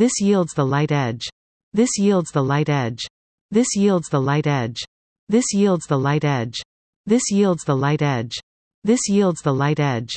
This yields the light edge. This yields the light edge. This yields the light edge. This yields the light edge. This yields the light edge. This yields the light edge.